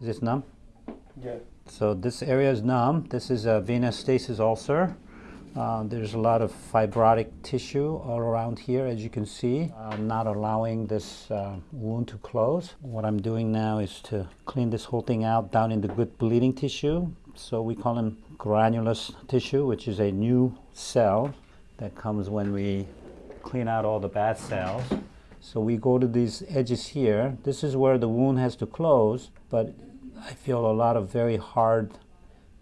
Is this numb? Yeah. So this area is numb. This is a venous stasis ulcer. Uh, there's a lot of fibrotic tissue all around here, as you can see, uh, not allowing this uh, wound to close. What I'm doing now is to clean this whole thing out down in the good bleeding tissue. So we call them granulous tissue, which is a new cell that comes when we clean out all the bad cells. So we go to these edges here. This is where the wound has to close, but I feel a lot of very hard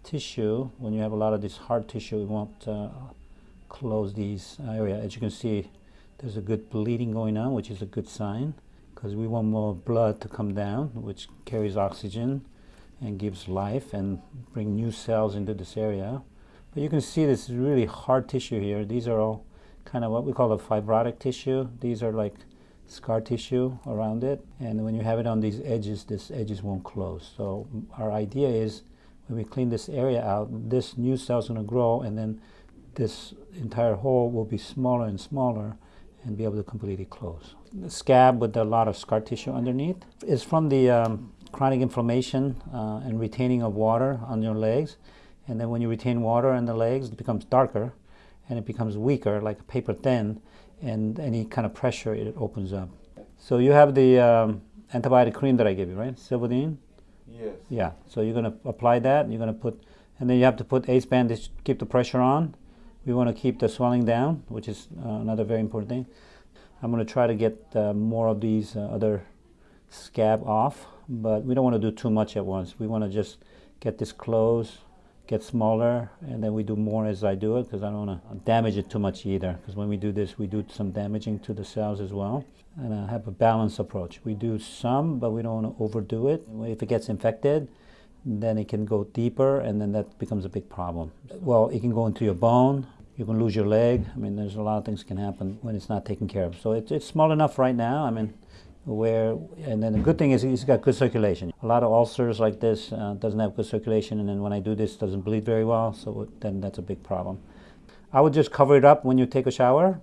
tissue. When you have a lot of this hard tissue, we won't uh, close these area. As you can see, there's a good bleeding going on, which is a good sign because we want more blood to come down, which carries oxygen and gives life and bring new cells into this area. But you can see this is really hard tissue here. These are all kind of what we call a fibrotic tissue. These are like scar tissue around it. And when you have it on these edges, this edges won't close. So our idea is when we clean this area out, this new cell is going to grow and then this entire hole will be smaller and smaller and be able to completely close. The scab with a lot of scar tissue underneath is from the um, chronic inflammation uh, and retaining of water on your legs. And then when you retain water in the legs, it becomes darker and it becomes weaker, like a paper thin and any kind of pressure, it opens up. So you have the um, antibiotic cream that I gave you, right? Silvadene? Yes. Yeah. So you're going to apply that. You're going to put, and then you have to put ace bandage to keep the pressure on. We want to keep the swelling down, which is uh, another very important thing. I'm going to try to get uh, more of these uh, other scab off, but we don't want to do too much at once. We want to just get this closed get smaller and then we do more as I do it because I don't want to damage it too much either because when we do this we do some damaging to the cells as well and I have a balanced approach. We do some but we don't want to overdo it. If it gets infected then it can go deeper and then that becomes a big problem. Well it can go into your bone, you can lose your leg. I mean there's a lot of things can happen when it's not taken care of. So it's, it's small enough right now. I mean where and then the good thing is he's got good circulation. A lot of ulcers like this uh, doesn't have good circulation and then when I do this doesn't bleed very well so then that's a big problem. I would just cover it up when you take a shower.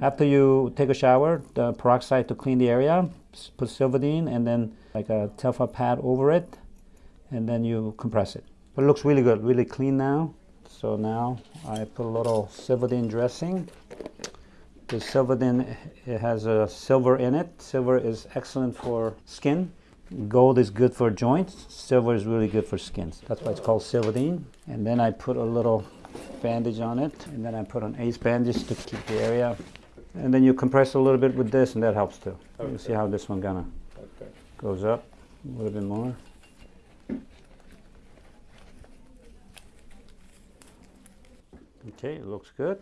After you take a shower the peroxide to clean the area put Silvadene and then like a Telfa pad over it and then you compress it. But it looks really good really clean now. So now I put a little Silvadene dressing the Silvadene it has a silver in it. Silver is excellent for skin. Gold is good for joints. Silver is really good for skins. That's why it's called Silvadene. And then I put a little bandage on it. And then I put an ace bandage to keep the area. And then you compress a little bit with this and that helps too. Okay. You see how this one gonna okay. goes up a little bit more. Okay, looks good.